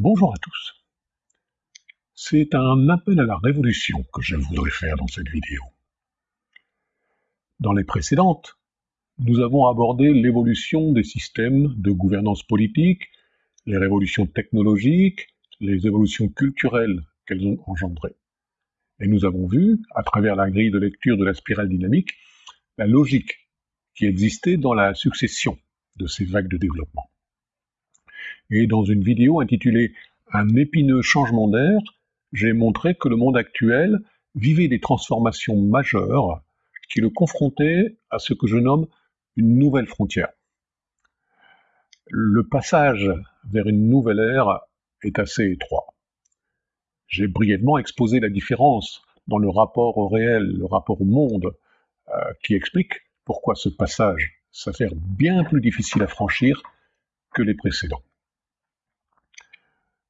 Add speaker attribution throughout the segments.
Speaker 1: Bonjour à tous. C'est un appel à la révolution que je voudrais faire dans cette vidéo. Dans les précédentes, nous avons abordé l'évolution des systèmes de gouvernance politique, les révolutions technologiques, les évolutions culturelles qu'elles ont engendrées. Et nous avons vu, à travers la grille de lecture de la spirale dynamique, la logique qui existait dans la succession de ces vagues de développement. Et dans une vidéo intitulée Un épineux changement d'air, j'ai montré que le monde actuel vivait des transformations majeures qui le confrontaient à ce que je nomme une nouvelle frontière. Le passage vers une nouvelle ère est assez étroit. J'ai brièvement exposé la différence dans le rapport au réel, le rapport au monde, euh, qui explique pourquoi ce passage s'avère bien plus difficile à franchir que les précédents.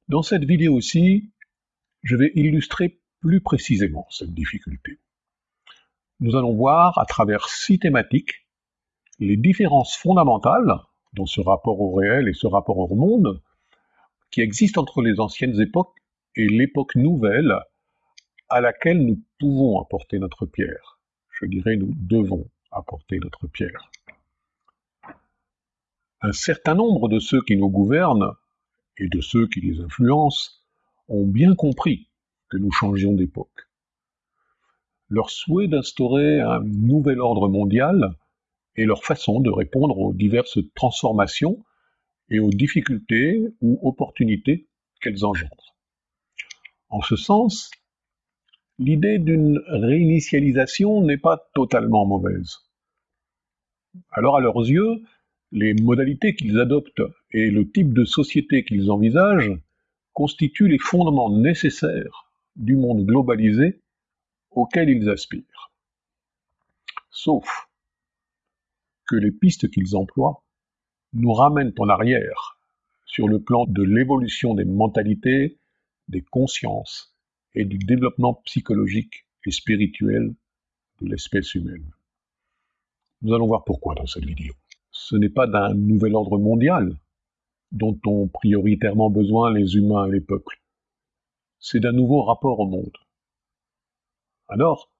Speaker 1: Dans cette vidéo aussi, je vais illustrer plus précisément cette difficulté. Nous allons voir à travers six thématiques les différences fondamentales dans ce rapport au réel et ce rapport au monde qui existent entre les anciennes époques et l'époque nouvelle à laquelle nous pouvons apporter notre pierre. Je dirais nous devons apporter notre pierre. Un certain nombre de ceux qui nous gouvernent et de ceux qui les influencent ont bien compris que nous changions d'époque. Leur souhait d'instaurer un nouvel ordre mondial est leur façon de répondre aux diverses transformations et aux difficultés ou opportunités qu'elles engendrent. En ce sens, l'idée d'une réinitialisation n'est pas totalement mauvaise. Alors à leurs yeux, les modalités qu'ils adoptent et le type de société qu'ils envisagent constituent les fondements nécessaires du monde globalisé auquel ils aspirent. Sauf que les pistes qu'ils emploient nous ramènent en arrière sur le plan de l'évolution des mentalités, des consciences et du développement psychologique et spirituel de l'espèce humaine. Nous allons voir pourquoi dans cette vidéo ce n'est pas d'un nouvel ordre mondial dont ont prioritairement besoin les humains et les peuples. C'est d'un nouveau rapport au monde. Alors,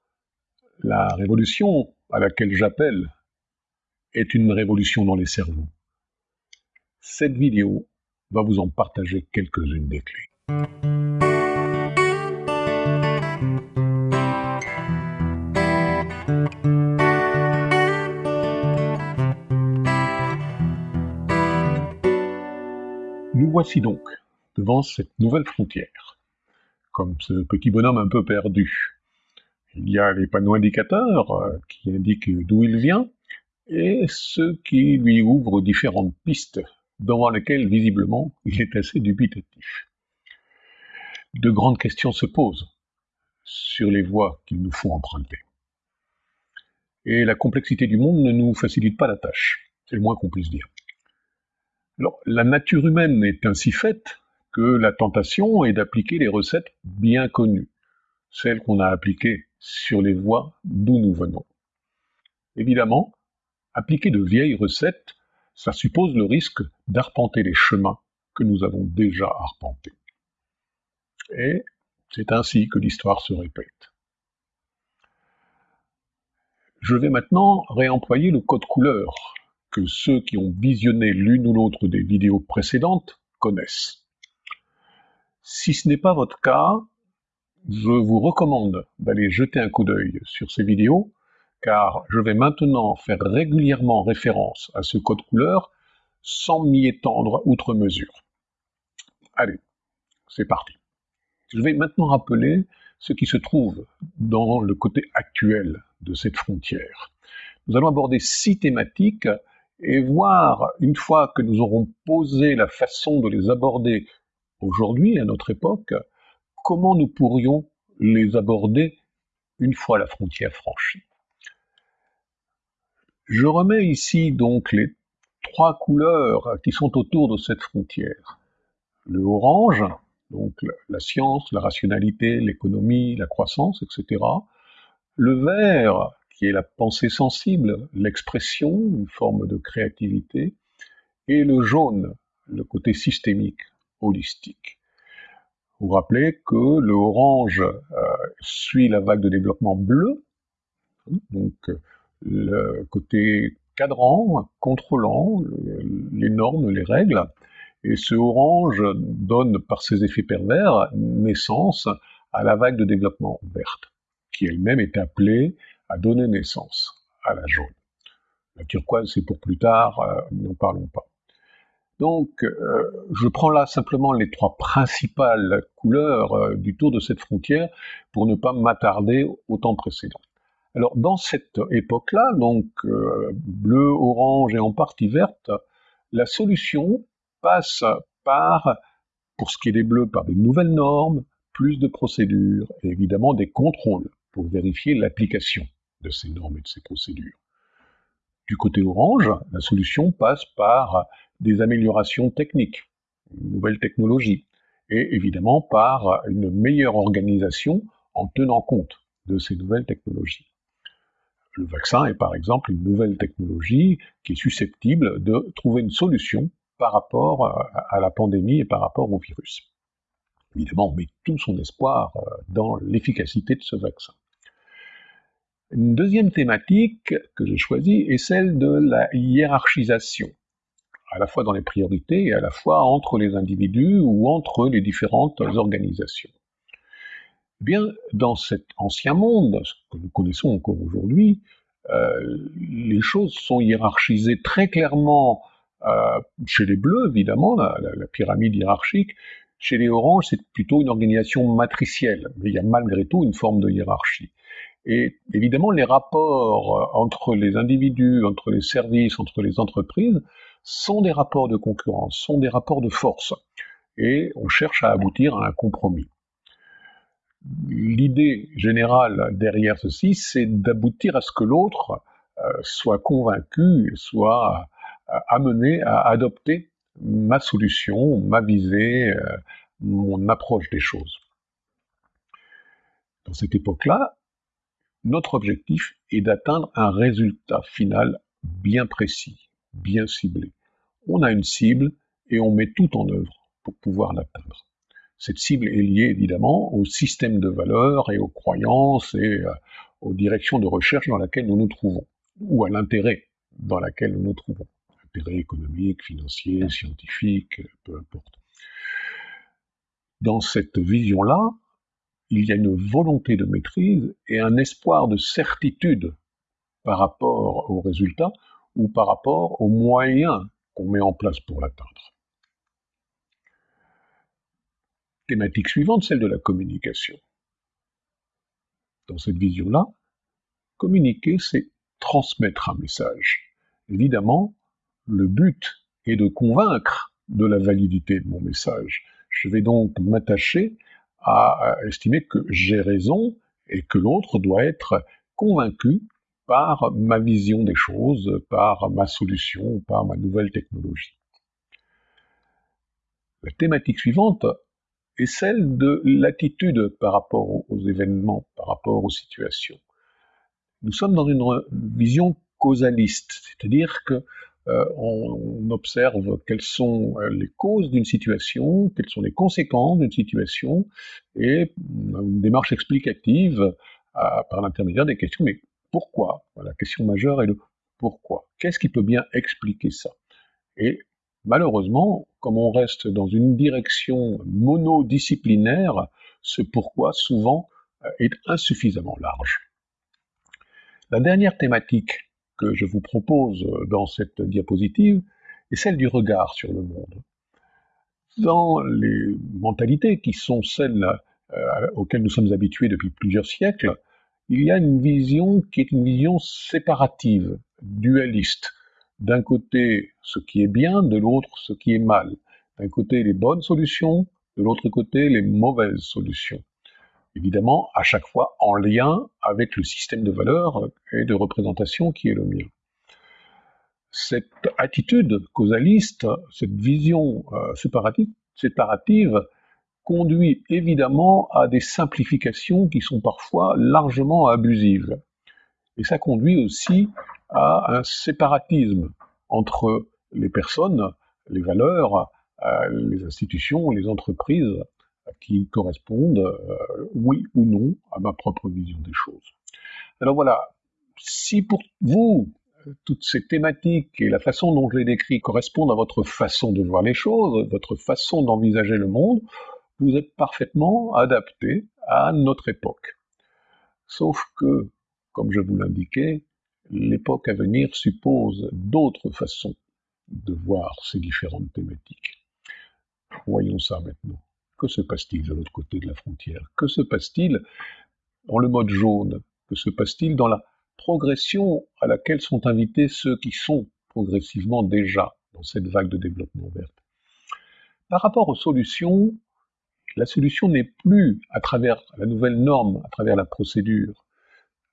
Speaker 1: la révolution à laquelle j'appelle est une révolution dans les cerveaux. Cette vidéo va vous en partager quelques-unes des clés. Voici donc devant cette nouvelle frontière, comme ce petit bonhomme un peu perdu. Il y a les panneaux indicateurs euh, qui indiquent d'où il vient, et ceux qui lui ouvrent différentes pistes devant lesquelles visiblement il est assez dubitatif. De grandes questions se posent sur les voies qu'il nous faut emprunter. Et la complexité du monde ne nous facilite pas la tâche, c'est le moins qu'on puisse dire la nature humaine est ainsi faite que la tentation est d'appliquer les recettes bien connues, celles qu'on a appliquées sur les voies d'où nous venons. Évidemment, appliquer de vieilles recettes, ça suppose le risque d'arpenter les chemins que nous avons déjà arpentés. Et c'est ainsi que l'histoire se répète. Je vais maintenant réemployer le code couleur que ceux qui ont visionné l'une ou l'autre des vidéos précédentes connaissent. Si ce n'est pas votre cas, je vous recommande d'aller jeter un coup d'œil sur ces vidéos, car je vais maintenant faire régulièrement référence à ce code couleur sans m'y étendre outre mesure. Allez, c'est parti. Je vais maintenant rappeler ce qui se trouve dans le côté actuel de cette frontière. Nous allons aborder six thématiques et voir, une fois que nous aurons posé la façon de les aborder aujourd'hui, à notre époque, comment nous pourrions les aborder une fois la frontière franchie. Je remets ici donc les trois couleurs qui sont autour de cette frontière. Le orange, donc la science, la rationalité, l'économie, la croissance, etc. Le vert, qui est la pensée sensible, l'expression, une forme de créativité, et le jaune, le côté systémique, holistique. Vous rappelez que le orange euh, suit la vague de développement bleu, donc le côté cadran, contrôlant les normes, les règles, et ce orange donne par ses effets pervers naissance à la vague de développement verte, qui elle-même est appelée à donner naissance à la jaune. La turquoise, c'est pour plus tard, euh, n'en parlons pas. Donc, euh, je prends là simplement les trois principales couleurs euh, du tour de cette frontière pour ne pas m'attarder au temps précédent. Alors, dans cette époque-là, donc bleu, orange et en partie verte, la solution passe par, pour ce qui est des bleus, par des nouvelles normes, plus de procédures et évidemment des contrôles pour vérifier l'application de ces normes et de ces procédures. Du côté orange, la solution passe par des améliorations techniques, une nouvelle technologie, et évidemment par une meilleure organisation en tenant compte de ces nouvelles technologies. Le vaccin est par exemple une nouvelle technologie qui est susceptible de trouver une solution par rapport à la pandémie et par rapport au virus. Évidemment, on met tout son espoir euh, dans l'efficacité de ce vaccin. Une deuxième thématique que j'ai choisie est celle de la hiérarchisation, à la fois dans les priorités et à la fois entre les individus ou entre les différentes organisations. Eh bien, dans cet ancien monde, ce que nous connaissons encore aujourd'hui, euh, les choses sont hiérarchisées très clairement euh, chez les bleus, évidemment, la, la, pyramide hiérarchique. Chez les oranges, c'est plutôt une organisation matricielle, mais il y a malgré tout une forme de hiérarchie. Et évidemment, les rapports euh, entre les individus, entre les services, entre les entreprises, sont des rapports de concurrence, sont des rapports de force. Et on cherche à aboutir à un compromis. L'idée générale derrière ceci, c'est d'aboutir à ce que l'autre euh, soit convaincu, soit euh, amené à adopter ma solution, ma visée, mon approche des choses. Dans cette époque-là, notre objectif est d'atteindre un résultat final bien précis, bien ciblé. On a une cible et on met tout en œuvre pour pouvoir l'atteindre. Cette cible est liée évidemment au système de valeurs et aux croyances et euh, aux directions de recherche dans lesquelles nous nous trouvons, ou à l'intérêt dans lequel nous nous trouvons. Intérêt économique, financier, scientifique, peu importe. Dans cette vision-là, il y a une volonté de maîtrise et un espoir de certitude par rapport au résultat ou par rapport aux moyens qu'on met en place pour l'atteindre. Thématique suivante, celle de la communication. Dans cette vision-là, communiquer, c'est transmettre un message. Évidemment, le but est de convaincre de la validité de mon message. Je vais donc m'attacher à estimer que j'ai raison et que l'autre doit être convaincu par ma vision des choses, par ma solution, par ma nouvelle technologie. La thématique suivante est celle de l'attitude par rapport aux événements, par rapport aux situations. Nous sommes dans une vision causaliste, c'est-à-dire que euh, on, observe quelles sont euh, les causes d'une situation, quelles sont les conséquences d'une situation, et une démarche explicative euh, par l'intermédiaire des questions, mais pourquoi? La question majeure est le pourquoi. Qu'est-ce qui peut bien expliquer ça? Et malheureusement, comme on reste dans une direction monodisciplinaire, ce pourquoi souvent est insuffisamment large. La dernière thématique que je vous propose dans cette diapositive est celle du regard sur le monde. Dans les mentalités qui sont celles euh, auxquelles nous sommes habitués depuis plusieurs siècles, il y a une vision qui est une vision séparative, dualiste. D'un côté, ce qui est bien, de l'autre, ce qui est mal. D'un côté, les bonnes solutions, de l'autre côté, les mauvaises solutions évidemment à chaque fois en lien avec le système de valeurs et de représentation qui est le mien. Cette attitude causaliste, cette vision euh, séparative, conduit évidemment à des simplifications qui sont parfois largement abusives. Et ça conduit aussi à un séparatisme entre les personnes, les valeurs, euh, les institutions, les entreprises qui correspondent, euh, oui ou non, à ma propre vision des choses. Alors voilà, si pour vous, toutes ces thématiques et la façon dont je les décris correspondent à votre façon de voir les choses, votre façon d'envisager le monde, vous êtes parfaitement adapté à notre époque. Sauf que, comme je vous l'indiquais, l'époque à venir suppose d'autres façons de voir ces différentes thématiques. Voyons ça maintenant. Que se passe-t-il de l'autre côté de la frontière? Que se passe-t-il dans le mode jaune? Que se passe-t-il dans la progression à laquelle sont invités ceux qui sont progressivement déjà dans cette vague de développement verte Par rapport aux solutions, la solution n'est plus à travers la nouvelle norme, à travers la procédure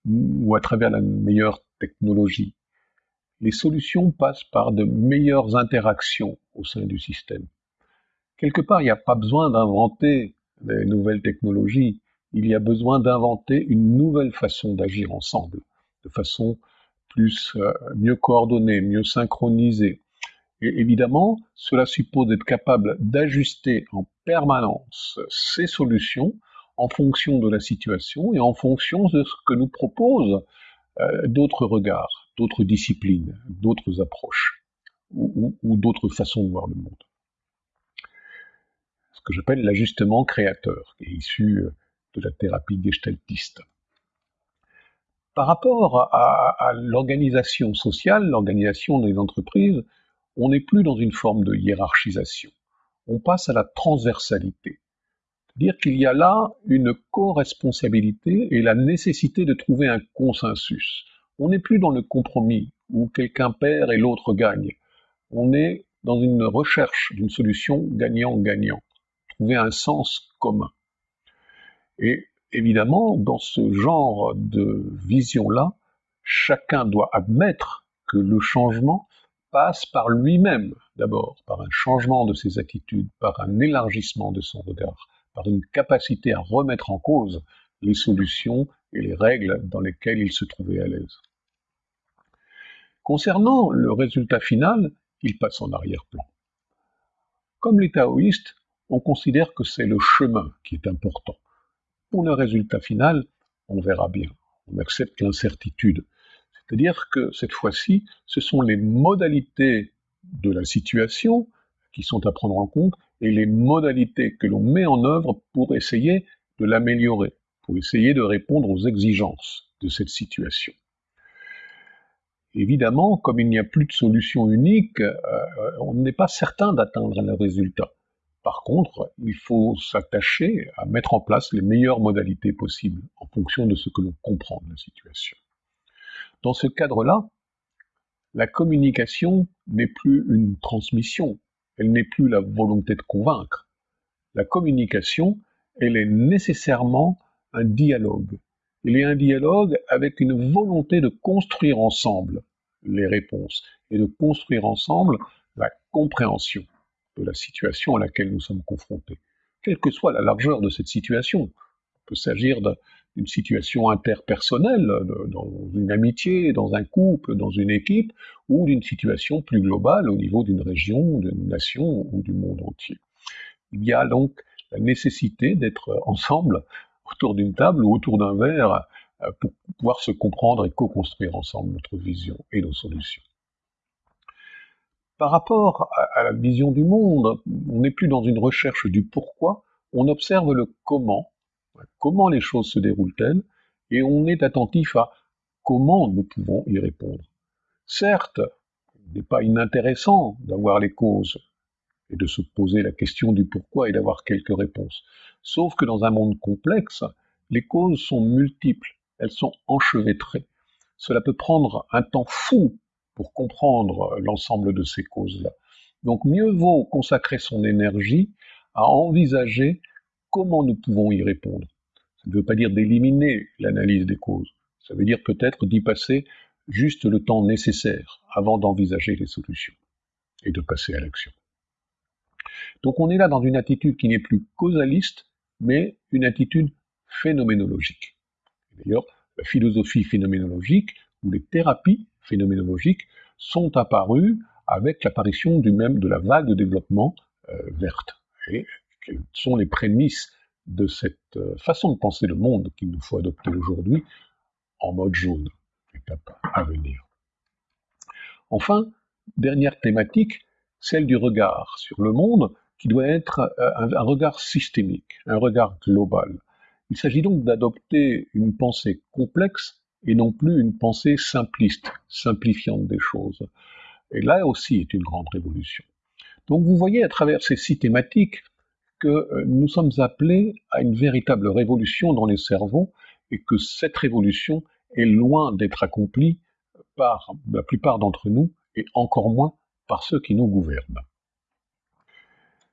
Speaker 1: ou à travers la meilleure technologie. Les solutions passent par de meilleures interactions au sein du système. Quelque part, il n'y a pas besoin d'inventer des nouvelles technologies, il y a besoin d'inventer une nouvelle façon d'agir ensemble, de façon plus euh, mieux coordonnée, mieux synchronisée. Et évidemment, cela suppose d'être capable d'ajuster en permanence ces solutions en fonction de la situation et en fonction de ce que nous proposent euh, d'autres regards, d'autres disciplines, d'autres approches ou, ou d'autres façons de voir le monde. Que j'appelle l'ajustement créateur, qui est issu de la thérapie gestaltiste. Par rapport à, à l'organisation sociale, l'organisation des entreprises, on n'est plus dans une forme de hiérarchisation. On passe à la transversalité. C'est-à-dire qu'il y a là une co-responsabilité et la nécessité de trouver un consensus. On n'est plus dans le compromis où quelqu'un perd et l'autre gagne. On est dans une recherche d'une solution gagnant-gagnant. Trouver un sens commun. Et évidemment, dans ce genre de vision-là, chacun doit admettre que le changement passe par lui-même d'abord, par un changement de ses attitudes, par un élargissement de son regard, par une capacité à remettre en cause les solutions et les règles dans lesquelles il se trouvait à l'aise. Concernant le résultat final, il passe en arrière-plan. Comme les taoïstes, on considère que c'est le chemin qui est important. Pour le résultat final, on verra bien. On accepte l'incertitude. C'est-à-dire que cette fois-ci, ce sont les modalités de la situation qui sont à prendre en compte et les modalités que l'on met en œuvre pour essayer de l'améliorer, pour essayer de répondre aux exigences de cette situation. Évidemment, comme il n'y a plus de solution unique, euh, on n'est pas certain d'atteindre le résultat. Par contre, il faut s'attacher à mettre en place les meilleures modalités possibles en fonction de ce que l'on comprend de la situation. Dans ce cadre-là, la communication n'est plus une transmission, elle n'est plus la volonté de convaincre. La communication, elle est nécessairement un dialogue. Il est un dialogue avec une volonté de construire ensemble les réponses et de construire ensemble la compréhension de la situation à laquelle nous sommes confrontés, quelle que soit la largeur de cette situation. Il peut s'agir d'une situation interpersonnelle, dans une amitié, dans un couple, dans une équipe, ou d'une situation plus globale au niveau d'une région, d'une nation ou du monde entier. Il y a donc la nécessité d'être ensemble autour d'une table ou autour d'un verre euh, pour pouvoir se comprendre et co-construire ensemble notre vision et nos solutions. Par rapport à la vision du monde, on n'est plus dans une recherche du pourquoi, on observe le comment comment les choses se déroulent-elles, et on est attentif à comment nous pouvons y répondre. Certes, il n'est pas inintéressant d'avoir les causes et de se poser la question du pourquoi et d'avoir quelques réponses. Sauf que dans un monde complexe, les causes sont multiples, elles sont enchevêtrées. Cela peut prendre un temps fou pour comprendre l'ensemble de ces causes-là. Donc mieux vaut consacrer son énergie à envisager comment nous pouvons y répondre. Ça ne veut pas dire d'éliminer l'analyse des causes, ça veut dire peut-être d'y passer juste le temps nécessaire avant d'envisager les solutions et de passer à l'action. Donc on est là dans une attitude qui n'est plus causaliste, mais une attitude phénoménologique. D'ailleurs, la philosophie phénoménologique ou les thérapies phénoménologiques sont apparues avec l'apparition du même de la vague de développement euh, verte. Et quelles sont les prémices de cette euh, façon de penser le monde qu'il nous faut adopter aujourd'hui en mode jaune, étape à venir. Enfin, dernière thématique, celle du regard sur le monde, qui doit être euh, un, regard systémique, un regard global. Il s'agit donc d'adopter une pensée complexe et non plus une pensée simpliste, simplifiante des choses. Et là aussi est une grande révolution. Donc vous voyez à travers ces six thématiques que euh, nous sommes appelés à une véritable révolution dans les cerveaux et que cette révolution est loin d'être accomplie par la plupart d'entre nous et encore moins par ceux qui nous gouvernent.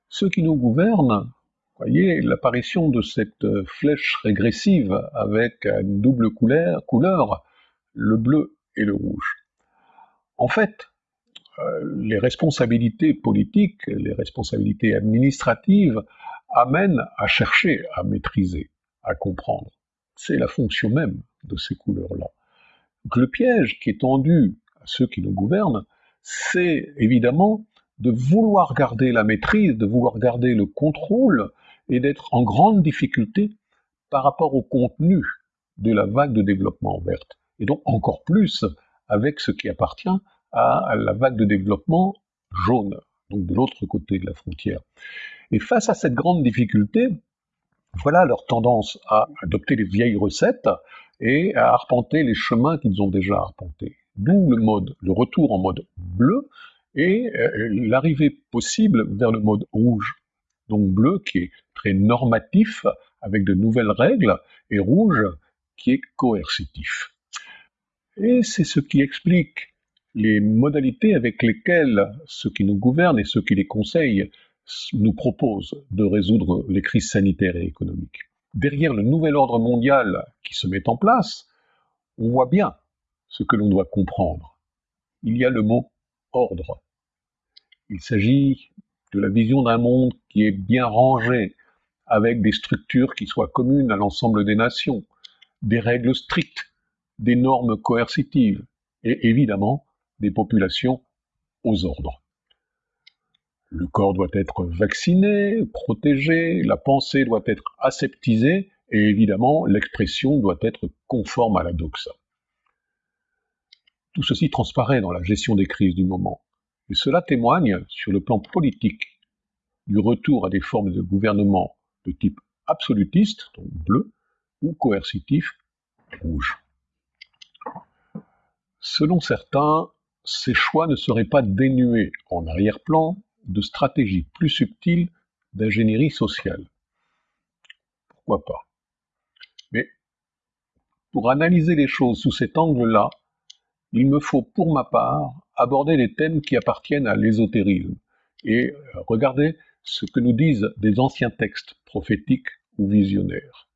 Speaker 1: Ceux qui nous gouvernent, voyez l'apparition de cette flèche régressive avec une double couleur, couleur, le bleu et le rouge. En fait, euh, les responsabilités politiques, les responsabilités administratives amènent à chercher à maîtriser, à comprendre. C'est la fonction même de ces couleurs-là. Donc le piège qui est tendu à ceux qui nous gouvernent, c'est évidemment de vouloir garder la maîtrise, de vouloir garder le contrôle et d'être en grande difficulté par rapport au contenu de la vague de développement verte. Et donc encore plus avec ce qui appartient à la vague de développement jaune, donc de l'autre côté de la frontière. Et face à cette grande difficulté, voilà leur tendance à adopter les vieilles recettes et à arpenter les chemins qu'ils ont déjà arpentés. D'où le mode, le retour en mode bleu et euh, l'arrivée possible vers le mode rouge. Donc bleu qui est très normatif avec de nouvelles règles et rouge qui est coercitif. Et c'est ce qui explique les modalités avec lesquelles ceux qui nous gouvernent et ceux qui les conseillent nous proposent de résoudre les crises sanitaires et économiques. Derrière le nouvel ordre mondial qui se met en place, on voit bien ce que l'on doit comprendre. Il y a le mot ordre. Il s'agit de la vision d'un monde qui est bien rangé, avec des structures qui soient communes à l'ensemble des nations, des règles strictes, des normes coercitives, et évidemment des populations aux ordres. Le corps doit être vacciné, protégé, la pensée doit être aseptisée, et évidemment l'expression doit être conforme à la doxa. Tout ceci transparaît dans la gestion des crises du moment, et cela témoigne, sur le plan politique, du retour à des formes de gouvernement de type absolutiste, donc bleu, ou coercitif, rouge. Selon certains, ces choix ne seraient pas dénués en arrière-plan de stratégies plus subtiles d'ingénierie sociale. Pourquoi pas? Mais pour analyser les choses sous cet angle-là, il me faut pour ma part aborder les thèmes qui appartiennent à l'ésotérisme et regarder ce que nous disent des anciens textes prophétiques ou visionnaires.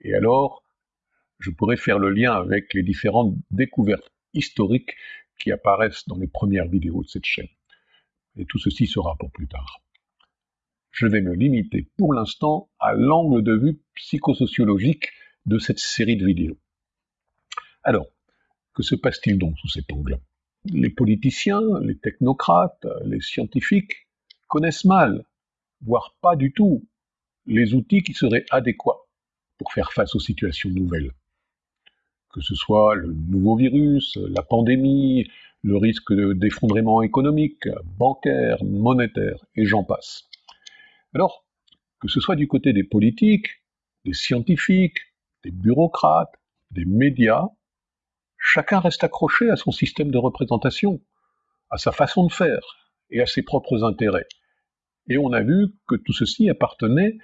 Speaker 1: Et alors, je pourrais faire le lien avec les différentes découvertes historiques qui apparaissent dans les premières vidéos de cette chaîne. Et tout ceci sera pour plus tard. Je vais me limiter pour l'instant à l'angle de vue psychosociologique de cette série de vidéos. Alors, que se passe-t-il donc sous cet angle? Les politiciens, les technocrates, les scientifiques connaissent mal, voire pas du tout, les outils qui seraient adéquats pour faire face aux situations nouvelles que ce soit le nouveau virus, la pandémie, le risque d'effondrement économique, bancaire, monétaire, et j'en passe. Alors, que ce soit du côté des politiques, des scientifiques, des bureaucrates, des médias, chacun reste accroché à son système de représentation, à sa façon de faire et à ses propres intérêts. Et on a vu que tout ceci appartenait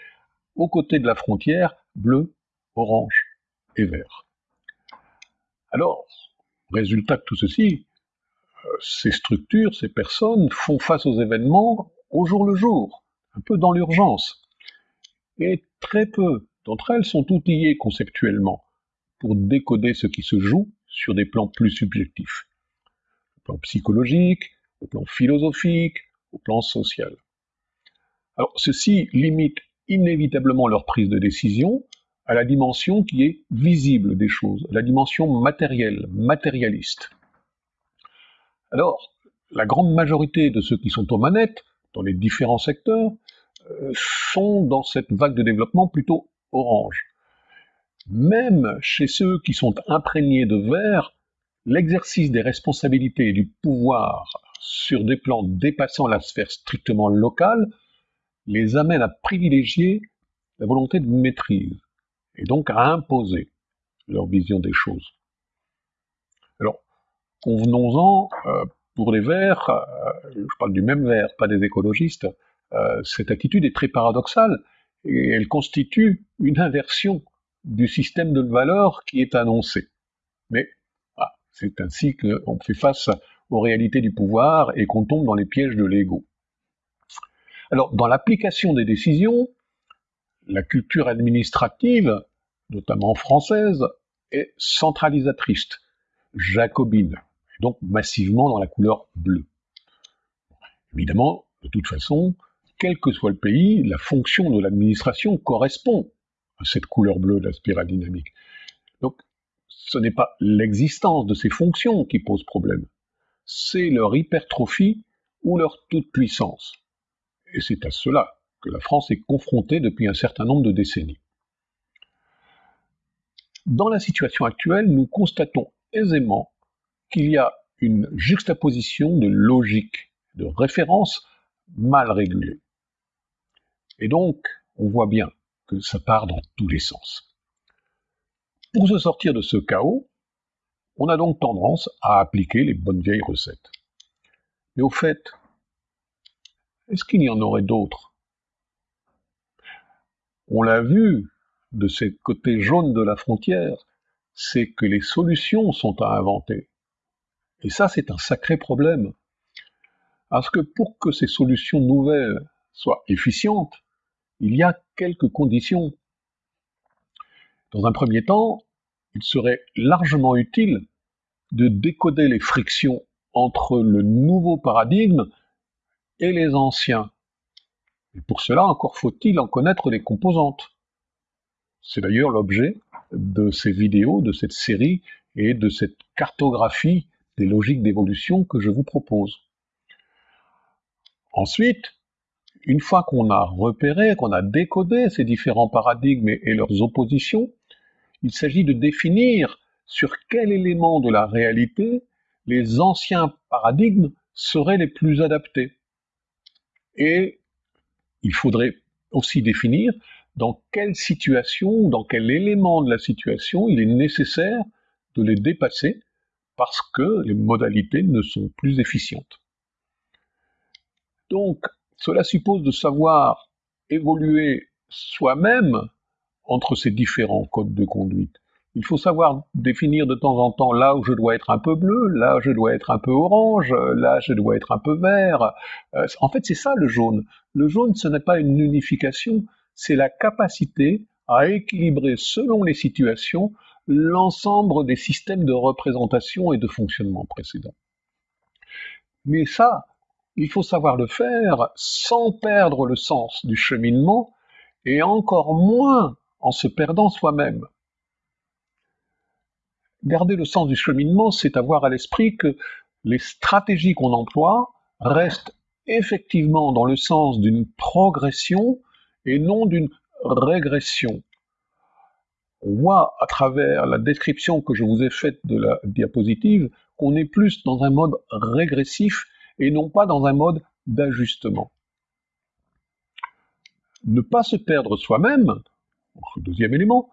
Speaker 1: aux côtés de la frontière bleu, orange et vert. Alors, résultat de tout ceci, euh, ces structures, ces personnes font face aux événements au jour le jour, un peu dans l'urgence. Et très peu d'entre elles sont outillées conceptuellement pour décoder ce qui se joue sur des plans plus subjectifs, au plan psychologique, au plan philosophique, au plan social. Alors ceci limite inévitablement leur prise de décision à la dimension qui est visible des choses, la dimension matérielle, matérialiste. Alors, la grande majorité de ceux qui sont aux manettes, dans les différents secteurs, euh, sont dans cette vague de développement plutôt orange. Même chez ceux qui sont imprégnés de vert, l'exercice des responsabilités et du pouvoir sur des plans dépassant la sphère strictement locale les amène à privilégier la volonté de maîtrise et donc à imposer leur vision des choses. Alors, convenons-en, euh, pour les Verts, euh, je parle du même Vert, pas des écologistes, euh, cette attitude est très paradoxale et elle constitue une inversion du système de valeurs qui est annoncé. Mais ah, c'est ainsi qu'on fait face aux réalités du pouvoir et qu'on tombe dans les pièges de l'ego. Alors, dans l'application des décisions, la culture administrative, notamment française, est centralisatrice, jacobine, donc massivement dans la couleur bleue. Évidemment, de toute façon, quel que soit le pays, la fonction de l'administration correspond à cette couleur bleue de la spirale dynamique. Donc, ce n'est pas l'existence de ces fonctions qui pose problème, c'est leur hypertrophie ou leur toute-puissance. Et c'est à cela que la France est confrontée depuis un certain nombre de décennies. Dans la situation actuelle, nous constatons aisément qu'il y a une juxtaposition de logique, de référence mal régulée. Et donc, on voit bien que ça part dans tous les sens. Pour se sortir de ce chaos, on a donc tendance à appliquer les bonnes vieilles recettes. Mais au fait, est-ce qu'il y en aurait d'autres? On l'a vu de ces côtés jaunes de la frontière, c'est que les solutions sont à inventer. Et ça, c'est un sacré problème. Parce que pour que ces solutions nouvelles soient efficientes, il y a quelques conditions. Dans un premier temps, il serait largement utile de décoder les frictions entre le nouveau paradigme et les anciens. Et pour cela, encore faut-il en connaître les composantes. C'est d'ailleurs l'objet de ces vidéos, de cette série et de cette cartographie des logiques d'évolution que je vous propose. Ensuite, une fois qu'on a repéré, qu'on a décodé ces différents paradigmes et leurs oppositions, il s'agit de définir sur quel élément de la réalité les anciens paradigmes seraient les plus adaptés. Et il faudrait aussi définir dans quelle situation, dans quel élément de la situation il est nécessaire de les dépasser parce que les modalités ne sont plus efficientes. Donc, cela suppose de savoir évoluer soi-même entre ces différents codes de conduite. Il faut savoir définir de temps en temps là où je dois être un peu bleu, là où je dois être un peu orange, là je dois être un peu vert. Euh, en fait, c'est ça le jaune. Le jaune, ce n'est pas une unification, c'est la capacité à équilibrer selon les situations l'ensemble des systèmes de représentation et de fonctionnement précédents. Mais ça, il faut savoir le faire sans perdre le sens du cheminement et encore moins en se perdant soi-même. Garder le sens du cheminement, c'est avoir à l'esprit que les stratégies qu'on emploie restent effectivement dans le sens d'une progression et non d'une régression on voit à travers la description que je vous ai faite de la diapositive qu'on est plus dans un mode régressif et non pas dans un mode d'ajustement. Ne pas se perdre soi-même, deuxième élément,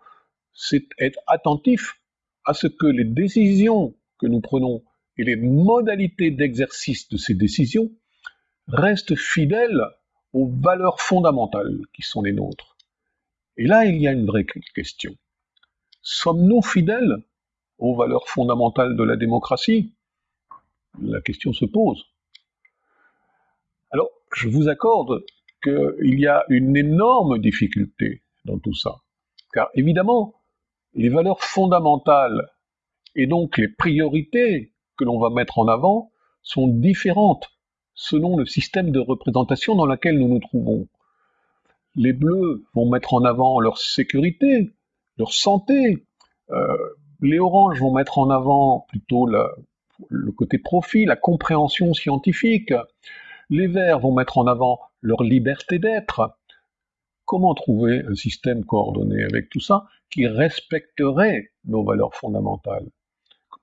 Speaker 1: c'est être attentif à ce que les décisions que nous prenons et les modalités d'exercice de ces décisions restent fidèles aux valeurs fondamentales qui sont les nôtres. Et là, il y a une vraie question. Sommes-nous fidèles aux valeurs fondamentales de la démocratie? La question se pose. Alors, je vous accorde qu'il y a une énorme difficulté dans tout ça. Car évidemment, les valeurs fondamentales et donc les priorités que l'on va mettre en avant sont différentes selon le système de représentation dans lequel nous nous trouvons. Les bleus vont mettre en avant leur sécurité, leur santé. Euh, les oranges vont mettre en avant plutôt le côté profit, la compréhension scientifique. Les verts vont mettre en avant leur liberté d'être. Comment trouver un système coordonné avec tout ça qui respecterait nos valeurs fondamentales?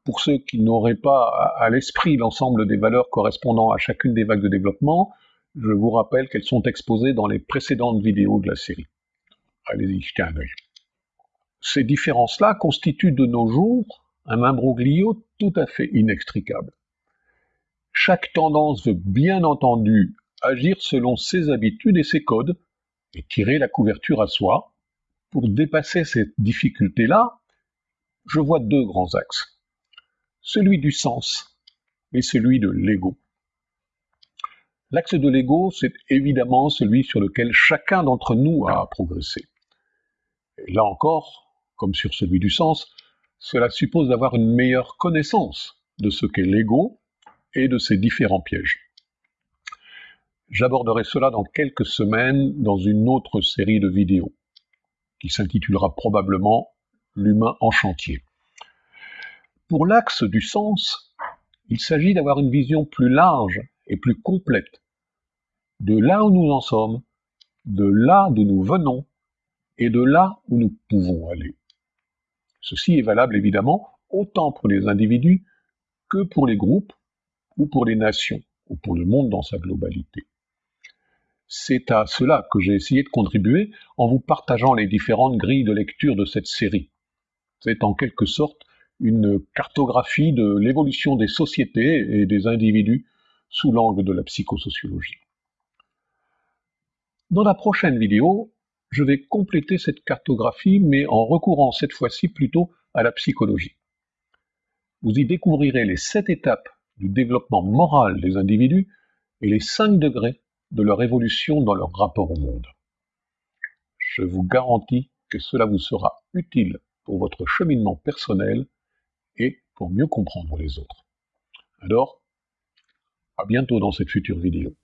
Speaker 1: Pour ceux qui n'auraient pas à l'esprit l'ensemble des valeurs correspondant à chacune des vagues de développement, je vous rappelle qu'elles sont exposées dans les précédentes vidéos de la série. Allez-y, jetez un œil. Ces différences-là constituent de nos jours un imbroglio tout à fait inextricable. Chaque tendance veut bien entendu agir selon ses habitudes et ses codes, et tirer la couverture à soi. Pour dépasser cette difficulté-là, je vois deux grands axes. Celui du sens et celui de l'ego. L'axe de l'ego, c'est évidemment celui sur lequel chacun d'entre nous a progressé. Et là encore, comme sur celui du sens, cela suppose d'avoir une meilleure connaissance de ce qu'est l'ego et de ses différents pièges. J'aborderai cela dans quelques semaines dans une autre série de vidéos, qui s'intitulera probablement L'humain en chantier. Pour l'axe du sens, il s'agit d'avoir une vision plus large et plus complète de là où nous en sommes, de là d'où nous venons et de là où nous pouvons aller. Ceci est valable évidemment autant pour les individus que pour les groupes ou pour les nations ou pour le monde dans sa globalité. C'est à cela que j'ai essayé de contribuer en vous partageant les différentes grilles de lecture de cette série. C'est en quelque sorte une cartographie de l'évolution des sociétés et des individus sous l'angle de la psychosociologie. Dans la prochaine vidéo, je vais compléter cette cartographie, mais en recourant cette fois-ci plutôt à la psychologie. Vous y découvrirez les sept étapes du développement moral des individus et les cinq degrés de leur évolution dans leur rapport au monde. Je vous garantis que cela vous sera utile pour votre cheminement personnel et pour mieux comprendre les autres. Alors, à bientôt dans cette future vidéo.